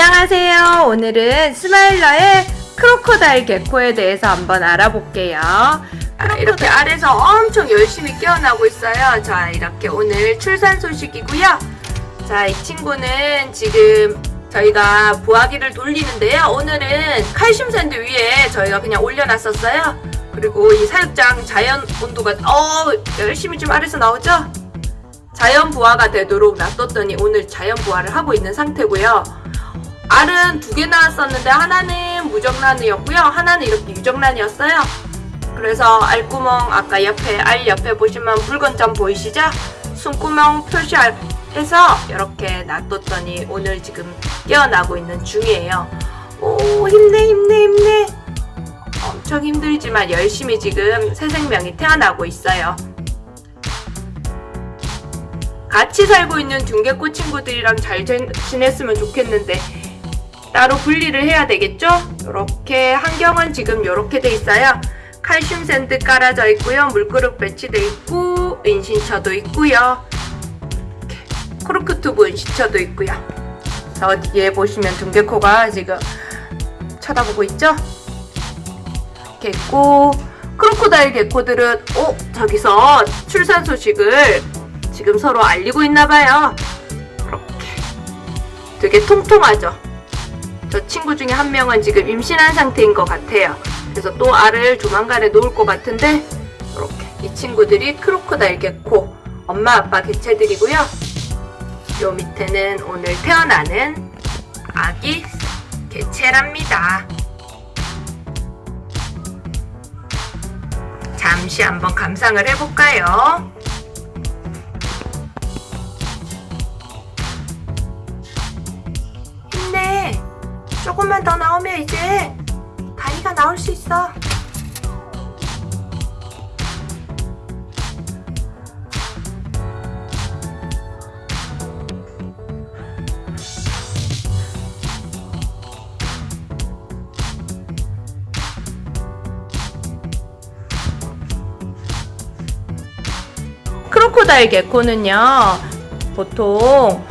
안녕하세요. 오늘은 스마일러의 crocodile gecko에 대해서 한번 알아볼게요. 아, 이렇게 알에서 엄청 열심히 깨어나고 있어요. 자, 이렇게 오늘 출산 소식이고요. 자, 이 친구는 지금 저희가 부화기를 돌리는데요. 오늘은 칼슘 sand 위에 저희가 그냥 올려놨었어요. 그리고 이 사육장 자연 온도가 어 열심히 좀 알에서 나오죠? 자연 부화가 되도록 놔뒀더니 오늘 자연 부화를 하고 있는 상태고요. 알은 두 개 나왔었는데 하나는 무정란이었고요. 하나는 이렇게 유정란이었어요. 그래서 알구멍 아까 옆에 알 옆에 보시면 붉은 점 보이시죠? 숨구멍 표시해서 이렇게 놔뒀더니 오늘 지금 깨어나고 있는 중이에요. 오 힘내 힘내 힘내 엄청 힘들지만 열심히 지금 새 생명이 태어나고 있어요. 같이 살고 있는 dune gecko 친구들이랑 잘 지- 지냈으면 좋겠는데 따로 분리를 해야 되겠죠? 이렇게 환경은 지금 이렇게 돼 있어요. 칼슘 sand 깔아져 있고요. 물그릇 배치돼 있고 은신처도 있고요. 코르크 튜브 은신처도 있고요. 저 뒤에 보시면 dune gecko가 지금 쳐다보고 있죠? 이렇게 있고 crocodile gecko들은 어 저기서 출산 소식을 지금 서로 알리고 있나봐요. 이렇게 되게 통통하죠? 저 친구 중에 한 명은 지금 임신한 상태인 것 같아요. 그래서 또 알을 조만간에 놓을 것 같은데 이렇게 이 친구들이 크로코다일 개코 엄마 아빠 개체들이고요. 요 밑에는 오늘 태어나는 아기 개체랍니다. 잠시 한번 감상을 해볼까요? 이제 다리가 나올 수 있어. crocodile gecko는요, 보통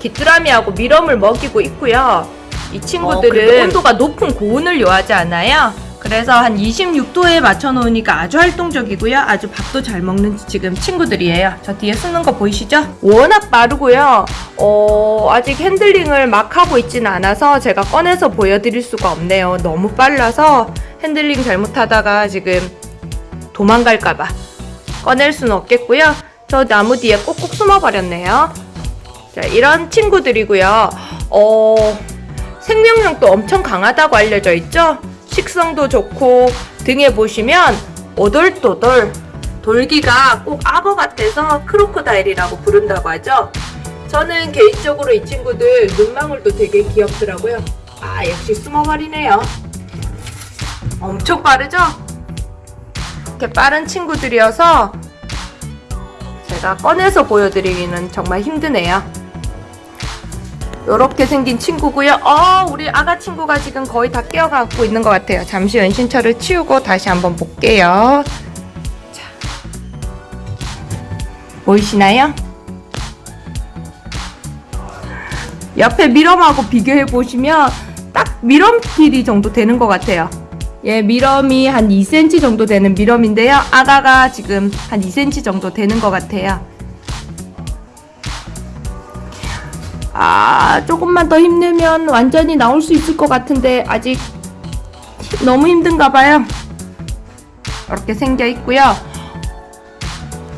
귀뚜라미하고 mealworm을 먹이고 있고요. 이 친구들은 그리고 온도가 높은 고온을 요하지 않아요. 그래서 한 26도에 맞춰 놓으니까 아주 활동적이고요. 아주 밥도 잘 먹는 지금 친구들이에요. 저 뒤에 뛰는 거 보이시죠? 워낙 빠르고요. 어, 아직 핸들링을 막 하고 있지는 않아서 제가 꺼내서 보여드릴 수가 없네요. 너무 빨라서 핸들링 잘못하다가 지금 도망갈까봐 꺼낼 수는 없겠고요. 저 나무 뒤에 꼭꼭 숨어버렸네요. 자, 이런 친구들이고요. 어, 생명력도 엄청 강하다고 알려져 있죠? 식성도 좋고 등에 보시면 오돌도돌 돌기가 꼭 악어 같아서 크로코다일이라고 부른다고 하죠. 저는 개인적으로 이 친구들 눈망울도 되게 귀엽더라고요. 아 역시 숨어버리네요. 엄청 빠르죠? 이렇게 빠른 친구들이어서 제가 꺼내서 보여드리기는 정말 힘드네요. 이렇게 생긴 친구고요. 어, 우리 아가 친구가 지금 거의 다 깨어가고 있는 것 같아요. 잠시 은신처를 치우고 다시 한번 볼게요. 자, 보이시나요? 옆에 미럼하고 비교해 보시면 딱 미럼 길이 정도 되는 것 같아요. 예, 미럼이 한 2cm 정도 되는 미럼인데요. 아가가 지금 한 2cm 정도 되는 것 같아요. 아, 조금만 더 힘내면 완전히 나올 수 있을 것 같은데 아직 너무 힘든가 봐요. 이렇게 생겨 있고요.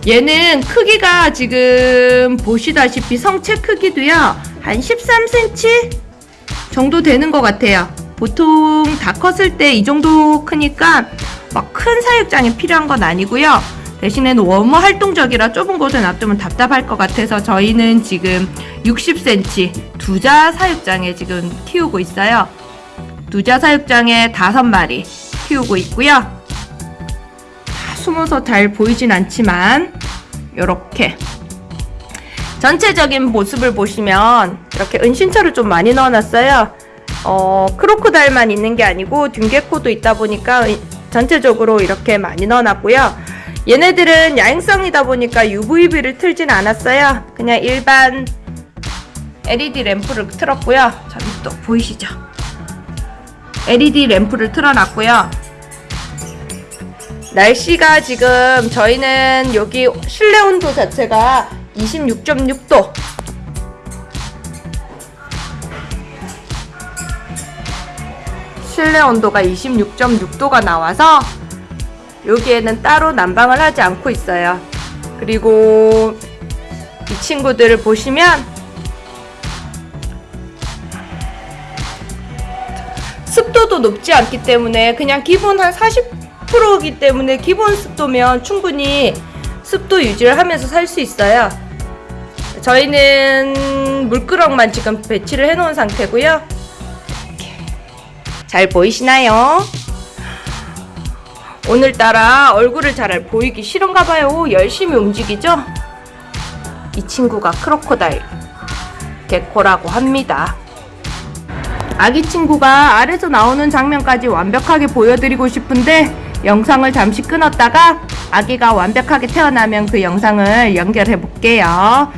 얘는 크기가 지금 보시다시피 성체 크기도요. 한 13cm 정도 되는 것 같아요. 보통 다 컸을 때 이 정도 크니까 막 큰 사육장이 필요한 건 아니고요. 대신에 너무 활동적이라 좁은 곳에 놔두면 답답할 것 같아서 저희는 지금 60cm 두자 사육장에 지금 키우고 있어요. 두자 사육장에 다섯 마리 키우고 있고요. 다 숨어서 잘 보이진 않지만 이렇게 전체적인 모습을 보시면 이렇게 은신처를 좀 많이 넣어놨어요. 어, 크로코달만 있는 게 아니고 둥개코도 있다 보니까 은- 전체적으로 이렇게 많이 넣어놨고요. 얘네들은 야행성이다 보니까 UVB를 틀진 않았어요. 그냥 일반 LED 램프를 틀었고요. 저기 또 보이시죠? LED 램프를 틀어놨고요. 날씨가 지금 저희는 여기 실내 온도 자체가 26.6도. 실내 온도가 26.6도가 나와서 여기에는 따로 난방을 하지 않고 있어요. 그리고 이 친구들을 보시면 습도도 높지 않기 때문에 그냥 기본 한 40%이기 때문에 기본 습도면 충분히 습도 유지를 하면서 살 수 있어요. 저희는 물끄럭만 지금 배치를 해 놓은 상태고요. 이렇게. 잘 보이시나요? 오늘따라 얼굴을 잘 보이기 싫은가 봐요. 열심히 움직이죠? 이 친구가 크로코다일 개코라고 합니다. 아기 친구가 알에서 나오는 장면까지 완벽하게 보여드리고 싶은데 영상을 잠시 끊었다가 아기가 완벽하게 태어나면 그 영상을 연결해 볼게요.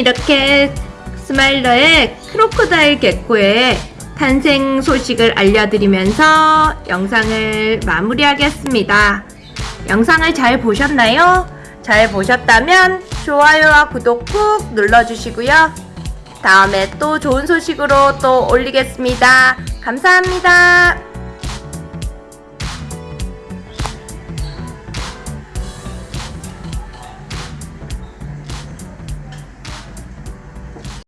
이렇게 스마일러의 크로코다일 개코의 탄생 소식을 알려드리면서 영상을 마무리하겠습니다. 영상을 잘 보셨나요? 잘 보셨다면 좋아요와 구독 꾹 눌러주시고요. 다음에 또 좋은 소식으로 또 올리겠습니다. 감사합니다.